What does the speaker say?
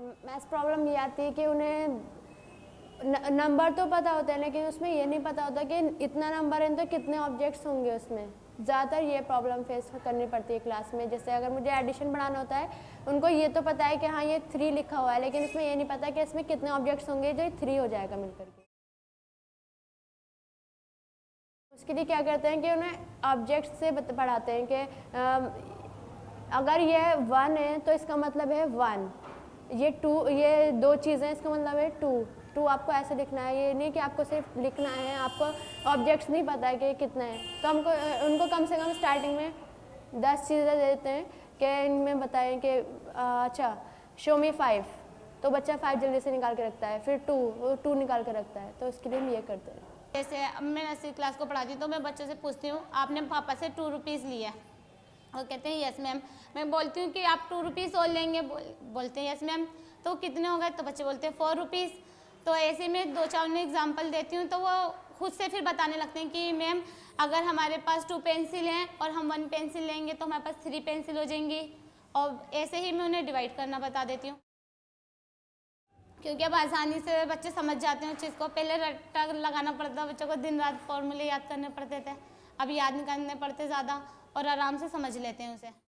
Maths problem ये आती है कि उन्हें नंबर तो पता होता है, लेकिन उसमें ये नहीं पता होता कि इतना नंबर है तो कितने ऑब्जेक्ट्स होंगे उसमें। ज़्यादातर ये प्रॉब्लम फेस करनी पड़ती है क्लास में। जैसे अगर मुझे एडिशन बढ़ाना होता है, उनको ये तो पता है कि हाँ ये थ्री लिखा हुआ है, लेकिन उसमें ये नहीं पता कि इसमें कितने ऑब्जेक्ट्स होंगे, जो थ्री हो जाएगा मिलकर के। उसके लिए क्या करते हैं कि उन्हें ऑब्जेक्ट्स से पढ़ाते हैं कि अगर ये वन है तो इसका मतलब है वन ये टू, ये दो चीज़ें इसका मतलब है टू। टू आपको ऐसे लिखना है, ये नहीं कि आपको सिर्फ़ लिखना है, आपको ऑब्जेक्ट्स नहीं पता है कि कितना है। तो हमको उनको कम से कम स्टार्टिंग में दस चीज़ें दे देते हैं कि इनमें बताएँ कि अच्छा शो मी फाइव तो बच्चा फाइव जल्दी से निकाल के रखता है, फिर टू वो टू निकाल के रखता है। तो उसके लिए हम ये करते हैं। जैसे मैं ऐसी क्लास को पढ़ाती हूँ तो मैं बच्चों से पूछती हूँ, आपने पापा से टू रुपीज़ लिया और कहते हैं यस मैम। मैं बोलती हूँ कि आप टू रुपीज़ और लेंगे। बोल, बोलते हैं यस मैम। तो कितने हो गए? तो बच्चे बोलते हैं फोर रुपीज़ तो ऐसे में दो चार उन्हें एग्ज़ाम्पल देती हूँ तो वो खुद से फिर बताने लगते हैं कि मैम अगर हमारे पास टू पेंसिल हैं और हम वन पेंसिल लेंगे तो हमारे पास थ्री पेंसिल हो जाएँगी। और ऐसे ही मैं उन्हें डिवाइड करना बता देती हूँ। क्योंकि अब आसानी से बच्चे समझ जाते हैं उस चीज़ को। पहले रट्टा लगाना पड़ता बच्चों को दिन रात फॉर्मूले याद करने पड़ते थे। अब याद नहीं करने पड़ते ज़्यादा। और आराम से समझ लेते हैं उसे।